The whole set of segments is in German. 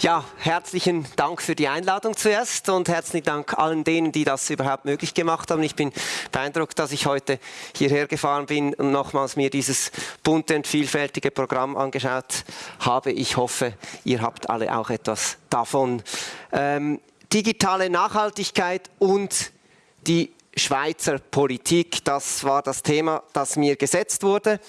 Ja, herzlichen Dank für die Einladung zuerst und herzlichen Dank allen denen, die das überhaupt möglich gemacht haben. Ich bin beeindruckt, dass ich heute hierher gefahren bin und nochmals mir dieses bunte und vielfältige Programm angeschaut habe. Ich hoffe, ihr habt alle auch etwas davon. Ähm, digitale Nachhaltigkeit und die Schweizer Politik. Das war das Thema, das mir gesetzt wurde.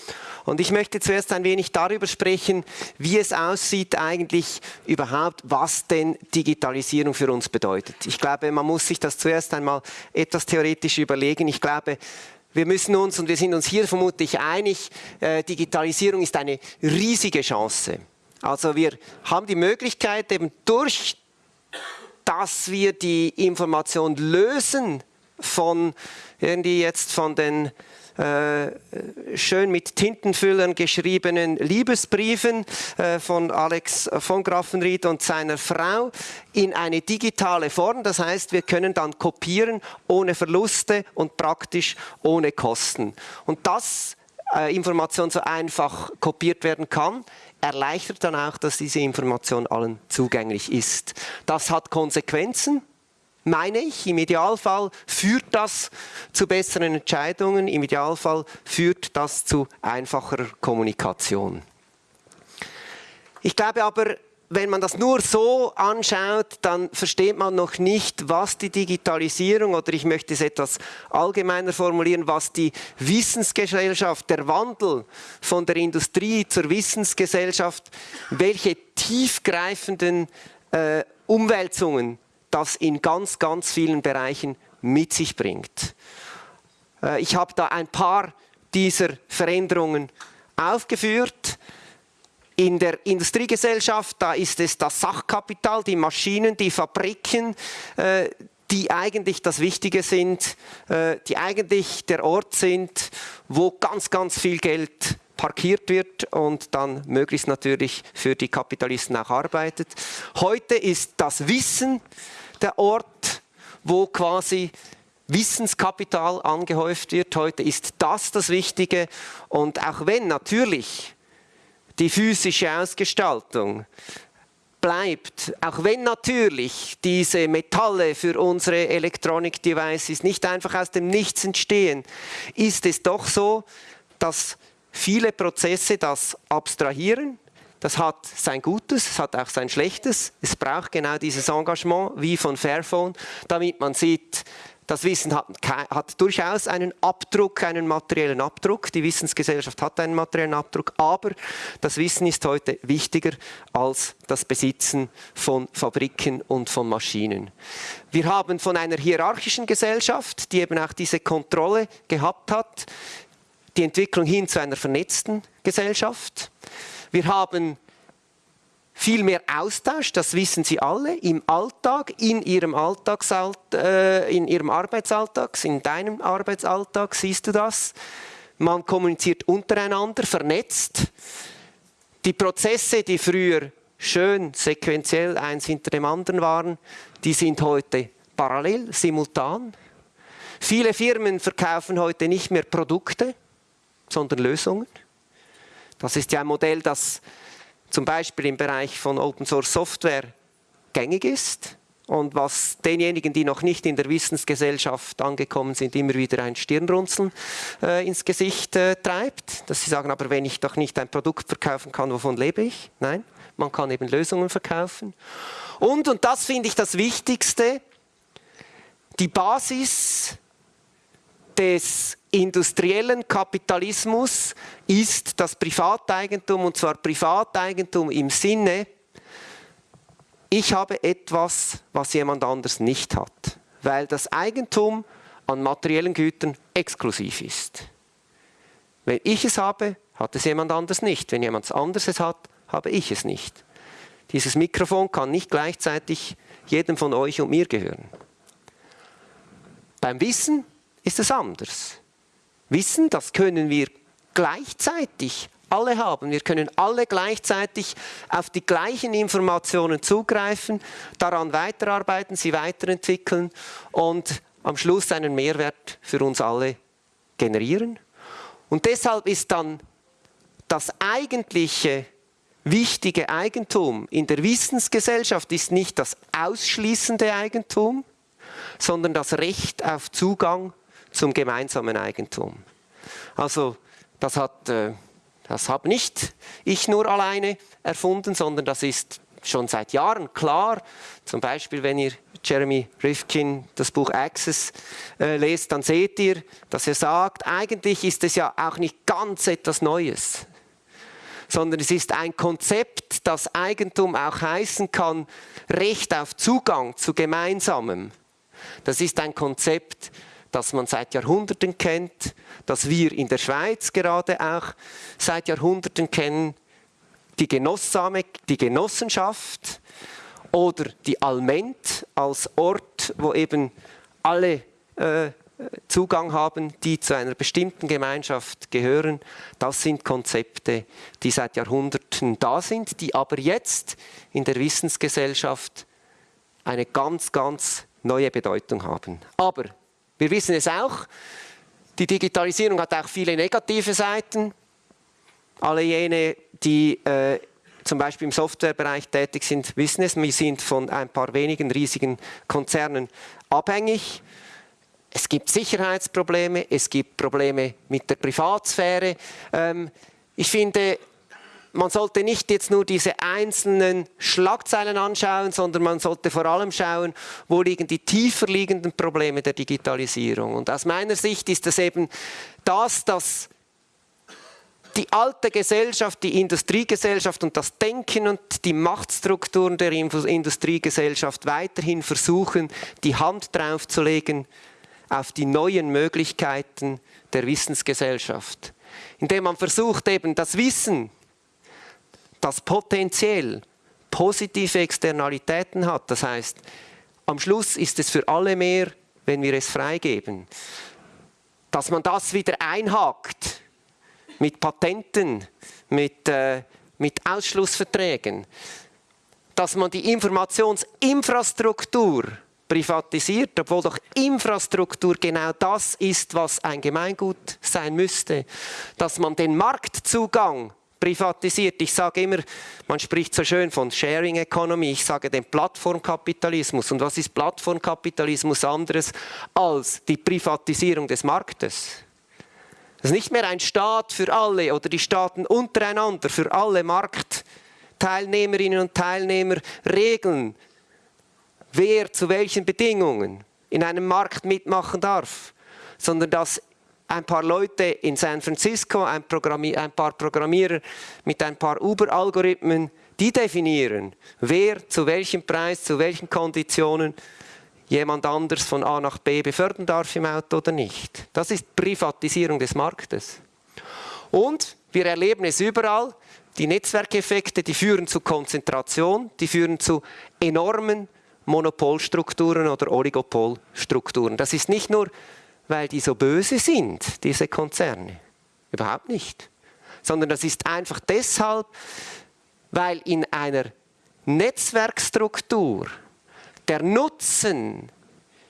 Und ich möchte zuerst ein wenig darüber sprechen, wie es aussieht eigentlich überhaupt, was denn Digitalisierung für uns bedeutet. Ich glaube, man muss sich das zuerst einmal etwas theoretisch überlegen. Ich glaube, wir müssen uns, und wir sind uns hier vermutlich einig, äh, Digitalisierung ist eine riesige Chance. Also wir haben die Möglichkeit, eben durch dass wir die Information lösen von irgendwie jetzt von den äh, schön mit Tintenfüllern geschriebenen Liebesbriefen äh, von Alex von Graffenried und seiner Frau in eine digitale Form. Das heißt, wir können dann kopieren ohne Verluste und praktisch ohne Kosten. Und dass äh, Information so einfach kopiert werden kann, erleichtert dann auch, dass diese Information allen zugänglich ist. Das hat Konsequenzen meine ich, im Idealfall führt das zu besseren Entscheidungen, im Idealfall führt das zu einfacherer Kommunikation. Ich glaube aber, wenn man das nur so anschaut, dann versteht man noch nicht, was die Digitalisierung oder ich möchte es etwas allgemeiner formulieren, was die Wissensgesellschaft, der Wandel von der Industrie zur Wissensgesellschaft, welche tiefgreifenden äh, Umwälzungen das in ganz, ganz vielen Bereichen mit sich bringt. Äh, ich habe da ein paar dieser Veränderungen aufgeführt. In der Industriegesellschaft, da ist es das Sachkapital, die Maschinen, die Fabriken, äh, die eigentlich das Wichtige sind, äh, die eigentlich der Ort sind, wo ganz, ganz viel Geld parkiert wird und dann möglichst natürlich für die Kapitalisten auch arbeitet. Heute ist das Wissen der Ort, wo quasi Wissenskapital angehäuft wird. Heute ist das das Wichtige. Und auch wenn natürlich die physische Ausgestaltung bleibt, auch wenn natürlich diese Metalle für unsere Electronic Devices nicht einfach aus dem Nichts entstehen, ist es doch so, dass viele Prozesse das abstrahieren, das hat sein Gutes, es hat auch sein Schlechtes. Es braucht genau dieses Engagement wie von Fairphone, damit man sieht, das Wissen hat, hat, durchaus einen Abdruck, einen materiellen Abdruck. Die Wissensgesellschaft hat einen materiellen Abdruck, aber das Wissen ist heute wichtiger als das Besitzen von Fabriken und von Maschinen. Wir haben von einer hierarchischen Gesellschaft, die eben auch diese Kontrolle gehabt hat, die Entwicklung hin zu einer vernetzten Gesellschaft. Wir haben viel mehr Austausch, das wissen Sie alle, im Alltag, in Ihrem, Alltagsalt, äh, in Ihrem Arbeitsalltag, in deinem Arbeitsalltag siehst du das. Man kommuniziert untereinander, vernetzt. Die Prozesse, die früher schön sequenziell eins hinter dem anderen waren, die sind heute parallel, simultan. Viele Firmen verkaufen heute nicht mehr Produkte, sondern Lösungen. Das ist ja ein Modell, das zum Beispiel im Bereich von Open Source Software gängig ist und was denjenigen, die noch nicht in der Wissensgesellschaft angekommen sind, immer wieder ein Stirnrunzeln äh, ins Gesicht äh, treibt. Dass sie sagen, aber wenn ich doch nicht ein Produkt verkaufen kann, wovon lebe ich? Nein, man kann eben Lösungen verkaufen. Und, und das finde ich das Wichtigste, die Basis des industriellen Kapitalismus ist das Privateigentum und zwar Privateigentum im Sinne, ich habe etwas, was jemand anders nicht hat, weil das Eigentum an materiellen Gütern exklusiv ist. Wenn ich es habe, hat es jemand anders nicht. Wenn jemand anderes es hat, habe ich es nicht. Dieses Mikrofon kann nicht gleichzeitig jedem von euch und mir gehören. Beim Wissen ist es anders. Wissen, das können wir gleichzeitig alle haben. Wir können alle gleichzeitig auf die gleichen Informationen zugreifen, daran weiterarbeiten, sie weiterentwickeln und am Schluss einen Mehrwert für uns alle generieren. Und deshalb ist dann das eigentliche wichtige Eigentum in der Wissensgesellschaft ist nicht das ausschließende Eigentum, sondern das Recht auf Zugang zum gemeinsamen Eigentum. Also das hat äh, das habe nicht ich nur alleine erfunden, sondern das ist schon seit Jahren klar. Zum Beispiel, wenn ihr Jeremy Rifkin das Buch Access äh, lest, dann seht ihr, dass er sagt, eigentlich ist es ja auch nicht ganz etwas Neues, sondern es ist ein Konzept, das Eigentum auch heißen kann, Recht auf Zugang zu Gemeinsamem. Das ist ein Konzept, das man seit Jahrhunderten kennt, das wir in der Schweiz gerade auch seit Jahrhunderten kennen, die, Genossame, die Genossenschaft oder die Alment als Ort, wo eben alle äh, Zugang haben, die zu einer bestimmten Gemeinschaft gehören. Das sind Konzepte, die seit Jahrhunderten da sind, die aber jetzt in der Wissensgesellschaft eine ganz, ganz neue Bedeutung haben. Aber wir wissen es auch, die Digitalisierung hat auch viele negative Seiten. Alle jene, die äh, zum Beispiel im Softwarebereich tätig sind, wissen es. Wir sind von ein paar wenigen riesigen Konzernen abhängig. Es gibt Sicherheitsprobleme, es gibt Probleme mit der Privatsphäre. Ähm, ich finde, man sollte nicht jetzt nur diese einzelnen Schlagzeilen anschauen, sondern man sollte vor allem schauen, wo liegen die tiefer liegenden Probleme der Digitalisierung. Und aus meiner Sicht ist es eben das, dass die alte Gesellschaft, die Industriegesellschaft und das Denken und die Machtstrukturen der Industriegesellschaft weiterhin versuchen, die Hand draufzulegen auf die neuen Möglichkeiten der Wissensgesellschaft. Indem man versucht, eben das Wissen, das potenziell positive Externalitäten hat, das heißt, am Schluss ist es für alle mehr, wenn wir es freigeben, dass man das wieder einhakt mit Patenten, mit, äh, mit Ausschlussverträgen, dass man die Informationsinfrastruktur privatisiert, obwohl doch Infrastruktur genau das ist, was ein Gemeingut sein müsste, dass man den Marktzugang privatisiert. Ich sage immer, man spricht so schön von Sharing Economy, ich sage den Plattformkapitalismus. Und was ist Plattformkapitalismus anderes als die Privatisierung des Marktes? Das ist nicht mehr ein Staat für alle oder die Staaten untereinander, für alle Marktteilnehmerinnen und Teilnehmer regeln, wer zu welchen Bedingungen in einem Markt mitmachen darf, sondern dass ein paar Leute in San Francisco, ein, ein paar Programmierer mit ein paar Uber-Algorithmen, die definieren, wer zu welchem Preis, zu welchen Konditionen jemand anders von A nach B befördern darf im Auto oder nicht. Das ist Privatisierung des Marktes. Und wir erleben es überall, die Netzwerkeffekte, die führen zu Konzentration, die führen zu enormen Monopolstrukturen oder Oligopolstrukturen. Das ist nicht nur, weil die so böse sind, diese Konzerne. Überhaupt nicht. Sondern das ist einfach deshalb, weil in einer Netzwerkstruktur der Nutzen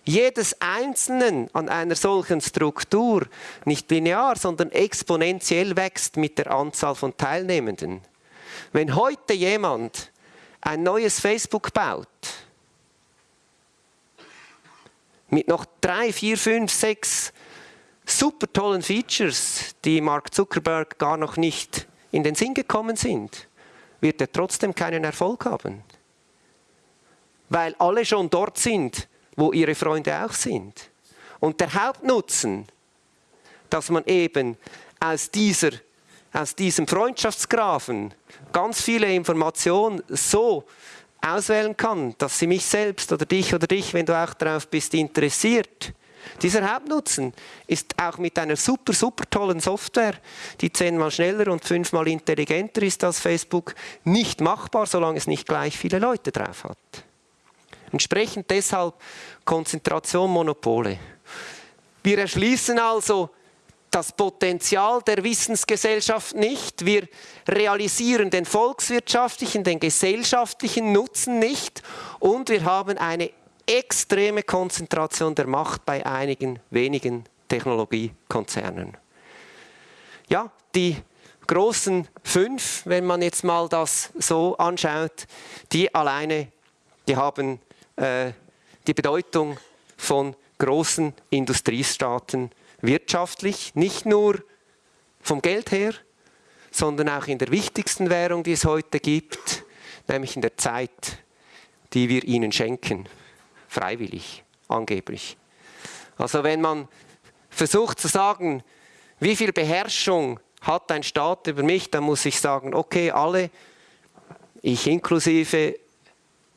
jedes Einzelnen an einer solchen Struktur nicht linear, sondern exponentiell wächst mit der Anzahl von Teilnehmenden. Wenn heute jemand ein neues Facebook baut, mit noch drei, vier, fünf, sechs super tollen Features, die Mark Zuckerberg gar noch nicht in den Sinn gekommen sind, wird er trotzdem keinen Erfolg haben weil alle schon dort sind, wo ihre Freunde auch sind. Und der Hauptnutzen, dass man eben aus, dieser, aus diesem Freundschaftsgrafen ganz viele Informationen so auswählen kann, dass sie mich selbst oder dich oder dich, wenn du auch darauf bist, interessiert. Dieser Hauptnutzen ist auch mit einer super, super tollen Software, die zehnmal schneller und fünfmal intelligenter ist als Facebook, nicht machbar, solange es nicht gleich viele Leute drauf hat. Entsprechend deshalb Konzentration, Monopole. Wir erschließen also das Potenzial der Wissensgesellschaft nicht. Wir realisieren den volkswirtschaftlichen, den gesellschaftlichen Nutzen nicht. Und wir haben eine extreme Konzentration der Macht bei einigen wenigen Technologiekonzernen. Ja, die großen fünf, wenn man jetzt mal das so anschaut, die alleine, die haben äh, die Bedeutung von großen Industriestaaten wirtschaftlich, nicht nur vom Geld her, sondern auch in der wichtigsten Währung, die es heute gibt, nämlich in der Zeit, die wir ihnen schenken, freiwillig, angeblich. Also wenn man versucht zu sagen, wie viel Beherrschung hat ein Staat über mich, dann muss ich sagen, okay, alle, ich inklusive,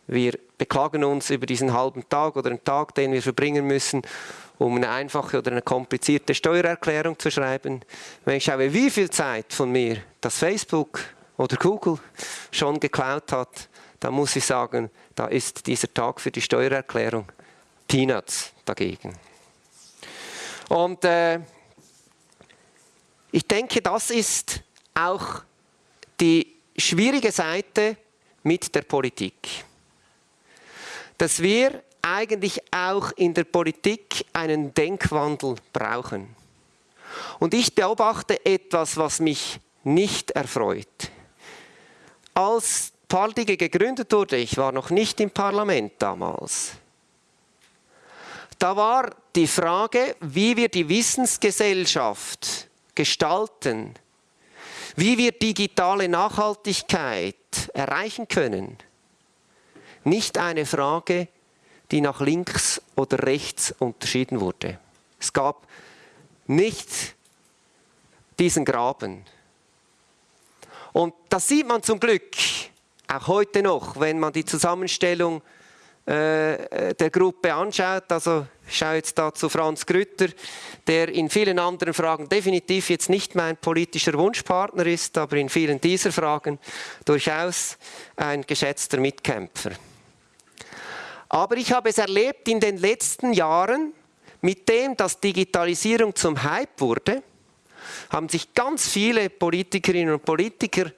wir beklagen uns über diesen halben Tag oder einen Tag, den wir verbringen müssen, um eine einfache oder eine komplizierte Steuererklärung zu schreiben. Wenn ich schaue, wie viel Zeit von mir das Facebook oder Google schon geklaut hat, dann muss ich sagen, da ist dieser Tag für die Steuererklärung Peanuts dagegen. Und äh, ich denke, das ist auch die schwierige Seite mit der Politik. Dass wir eigentlich auch in der Politik einen Denkwandel brauchen. Und ich beobachte etwas, was mich nicht erfreut. Als Pardige gegründet wurde, ich war noch nicht im Parlament damals, da war die Frage, wie wir die Wissensgesellschaft gestalten, wie wir digitale Nachhaltigkeit erreichen können, nicht eine Frage, die nach links oder rechts unterschieden wurde. Es gab nicht diesen Graben. Und das sieht man zum Glück auch heute noch, wenn man die Zusammenstellung äh, der Gruppe anschaut. Also ich schaue jetzt da zu Franz Grütter, der in vielen anderen Fragen definitiv jetzt nicht mein politischer Wunschpartner ist, aber in vielen dieser Fragen durchaus ein geschätzter Mitkämpfer. Aber ich habe es erlebt in den letzten Jahren, mit dem, dass Digitalisierung zum Hype wurde, haben sich ganz viele Politikerinnen und Politiker,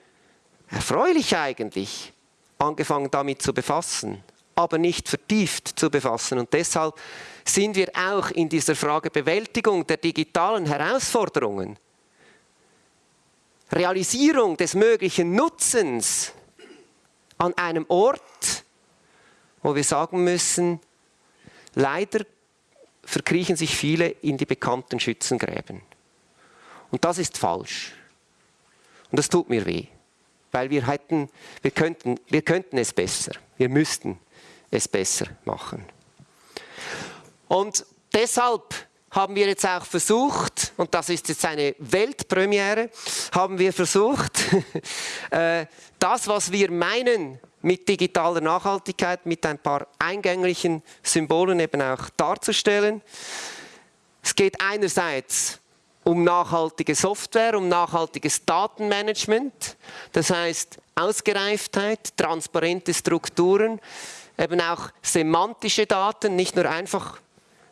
erfreulich eigentlich, angefangen damit zu befassen, aber nicht vertieft zu befassen. Und deshalb sind wir auch in dieser Frage Bewältigung der digitalen Herausforderungen, Realisierung des möglichen Nutzens an einem Ort, wo wir sagen müssen, leider verkriechen sich viele in die bekannten Schützengräben. Und das ist falsch. Und das tut mir weh, weil wir hätten, wir könnten, wir könnten es besser. Wir müssten es besser machen. Und deshalb haben wir jetzt auch versucht, und das ist jetzt eine Weltpremiere, haben wir versucht, äh, das, was wir meinen mit digitaler Nachhaltigkeit, mit ein paar eingänglichen Symbolen eben auch darzustellen. Es geht einerseits um nachhaltige Software, um nachhaltiges Datenmanagement, das heißt Ausgereiftheit, transparente Strukturen, eben auch semantische Daten, nicht nur einfach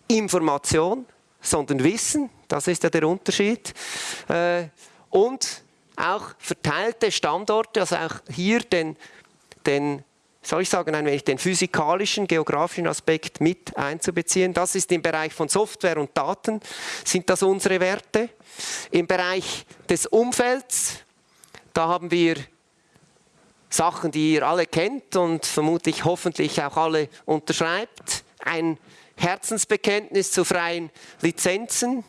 Information, sondern Wissen, das ist ja der Unterschied. Äh, und auch verteilte Standorte, also auch hier den, den soll ich sagen, ein wenig den physikalischen, geografischen Aspekt mit einzubeziehen. Das ist im Bereich von Software und Daten, sind das unsere Werte. Im Bereich des Umfelds, da haben wir Sachen, die ihr alle kennt und vermutlich hoffentlich auch alle unterschreibt. Ein Herzensbekenntnis zu freien Lizenzen,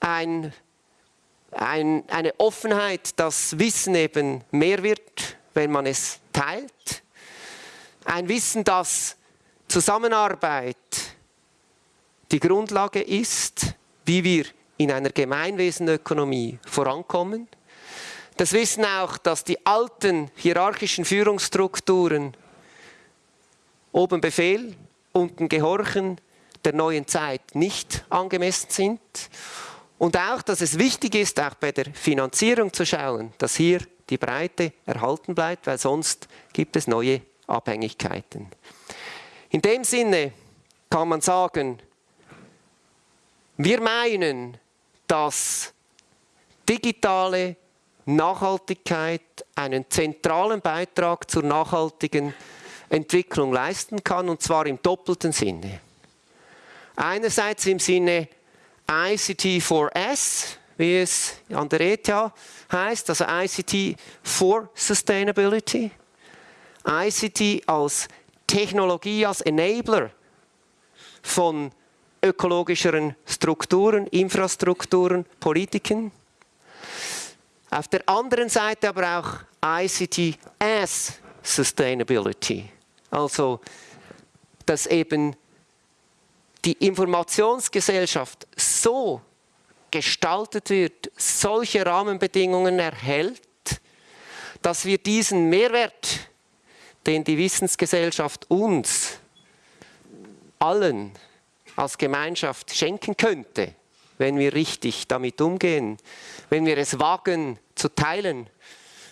ein, ein, eine Offenheit, dass Wissen eben mehr wird, wenn man es teilt. Ein Wissen, dass Zusammenarbeit die Grundlage ist, wie wir in einer Gemeinwesenökonomie vorankommen. Das Wissen auch, dass die alten hierarchischen Führungsstrukturen oben Befehl, unten Gehorchen der neuen Zeit nicht angemessen sind. Und auch, dass es wichtig ist, auch bei der Finanzierung zu schauen, dass hier die Breite erhalten bleibt, weil sonst gibt es neue Abhängigkeiten. In dem Sinne kann man sagen, wir meinen, dass digitale Nachhaltigkeit einen zentralen Beitrag zur nachhaltigen Entwicklung leisten kann, und zwar im doppelten Sinne. Einerseits im Sinne ICT4S, wie es an der ETH heißt, also ICT for Sustainability. ICT als Technologie, als Enabler von ökologischeren Strukturen, Infrastrukturen, Politiken. Auf der anderen Seite aber auch ICT as Sustainability. Also, dass eben die Informationsgesellschaft so gestaltet wird, solche Rahmenbedingungen erhält, dass wir diesen Mehrwert, den die Wissensgesellschaft uns allen als Gemeinschaft schenken könnte, wenn wir richtig damit umgehen, wenn wir es wagen zu teilen,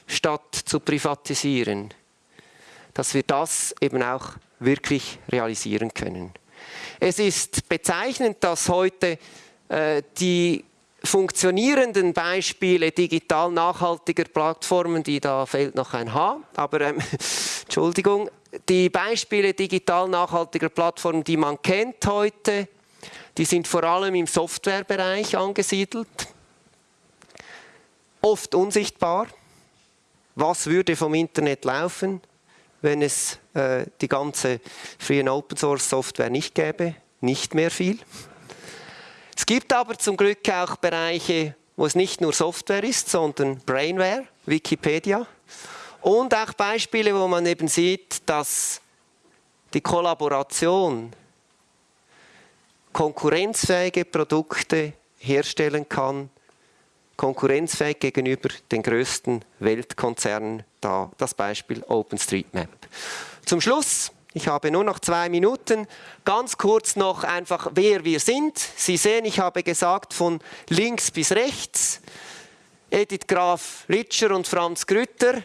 statt zu privatisieren, dass wir das eben auch wirklich realisieren können. Es ist bezeichnend, dass heute äh, die funktionierenden Beispiele digital nachhaltiger Plattformen, die da fehlt noch ein H, aber ähm, Entschuldigung, die Beispiele digital nachhaltiger Plattformen, die man kennt heute, die sind vor allem im Softwarebereich angesiedelt, oft unsichtbar. Was würde vom Internet laufen, wenn es äh, die ganze Free and Open Source Software nicht gäbe? Nicht mehr viel. Gibt aber zum Glück auch Bereiche, wo es nicht nur Software ist, sondern Brainware, Wikipedia. Und auch Beispiele, wo man eben sieht, dass die Kollaboration konkurrenzfähige Produkte herstellen kann, konkurrenzfähig gegenüber den größten Weltkonzernen, da das Beispiel OpenStreetMap. Zum Schluss ich habe nur noch zwei Minuten. Ganz kurz noch einfach, wer wir sind. Sie sehen, ich habe gesagt, von links bis rechts. Edith Graf Litscher und Franz Grütter,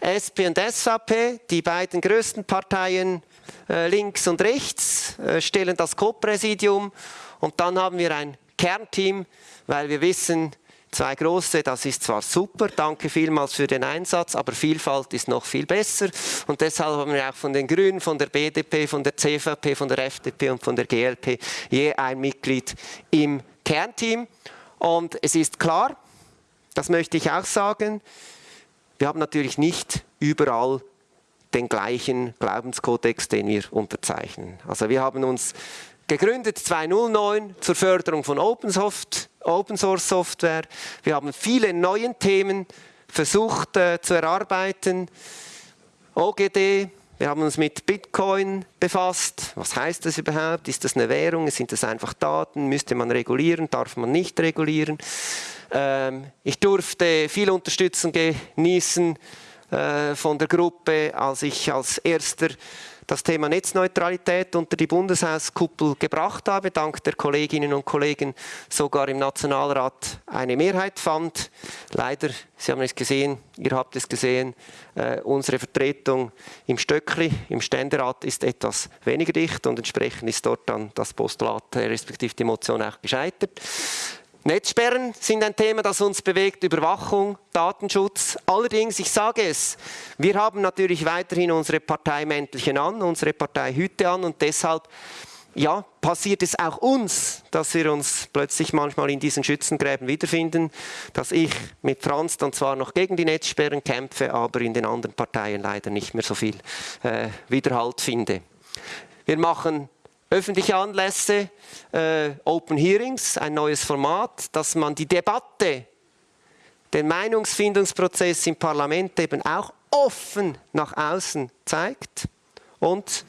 SP und SVP, die beiden größten Parteien äh, links und rechts, äh, stellen das Co-Präsidium. Und dann haben wir ein Kernteam, weil wir wissen, Zwei große, das ist zwar super, danke vielmals für den Einsatz, aber Vielfalt ist noch viel besser. Und deshalb haben wir auch von den Grünen, von der BDP, von der CVP, von der FDP und von der GLP je ein Mitglied im Kernteam. Und es ist klar, das möchte ich auch sagen, wir haben natürlich nicht überall den gleichen Glaubenskodex, den wir unterzeichnen. Also wir haben uns gegründet 2009 zur Förderung von OpenSoft Open Source Software. Wir haben viele neue Themen versucht äh, zu erarbeiten. OGD, wir haben uns mit Bitcoin befasst. Was heißt das überhaupt? Ist das eine Währung? Sind das einfach Daten? Müsste man regulieren? Darf man nicht regulieren? Ähm, ich durfte viel Unterstützung genießen äh, von der Gruppe, als ich als erster das Thema Netzneutralität unter die Bundeshauskuppel gebracht habe, dank der Kolleginnen und Kollegen sogar im Nationalrat eine Mehrheit fand. Leider, Sie haben es gesehen, ihr habt es gesehen, äh, unsere Vertretung im Stöckli, im Ständerat ist etwas weniger dicht und entsprechend ist dort dann das Postulat, äh, respektive die Motion auch gescheitert. Netzsperren sind ein Thema, das uns bewegt, Überwachung, Datenschutz. Allerdings, ich sage es, wir haben natürlich weiterhin unsere Parteimäntelchen an, unsere Parteihüte an und deshalb ja, passiert es auch uns, dass wir uns plötzlich manchmal in diesen Schützengräben wiederfinden, dass ich mit Franz dann zwar noch gegen die Netzsperren kämpfe, aber in den anderen Parteien leider nicht mehr so viel äh, Widerhalt finde. Wir machen öffentliche Anlässe, äh, Open Hearings, ein neues Format, dass man die Debatte, den Meinungsfindungsprozess im Parlament eben auch offen nach außen zeigt. Und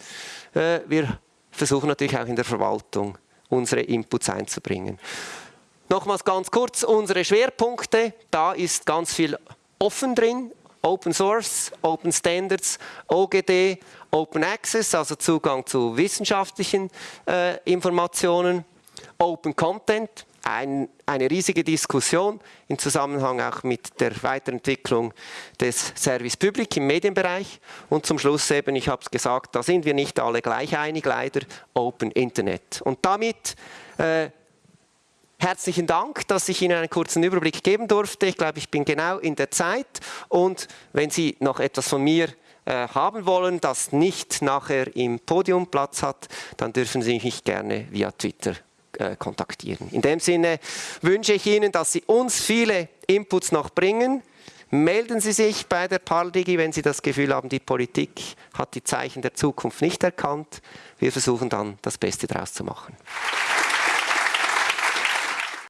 äh, wir versuchen natürlich auch in der Verwaltung unsere Inputs einzubringen. Nochmals ganz kurz unsere Schwerpunkte. Da ist ganz viel offen drin, Open Source, Open Standards, OGD, Open Access, also Zugang zu wissenschaftlichen äh, Informationen, Open Content, ein, eine riesige Diskussion im Zusammenhang auch mit der Weiterentwicklung des Service Public im Medienbereich und zum Schluss eben, ich habe es gesagt, da sind wir nicht alle gleich einig, leider Open Internet. Und damit äh, Herzlichen Dank, dass ich Ihnen einen kurzen Überblick geben durfte. Ich glaube, ich bin genau in der Zeit. Und wenn Sie noch etwas von mir äh, haben wollen, das nicht nachher im Podium Platz hat, dann dürfen Sie mich gerne via Twitter äh, kontaktieren. In dem Sinne wünsche ich Ihnen, dass Sie uns viele Inputs noch bringen. Melden Sie sich bei der Pardigi, wenn Sie das Gefühl haben, die Politik hat die Zeichen der Zukunft nicht erkannt. Wir versuchen dann, das Beste daraus zu machen.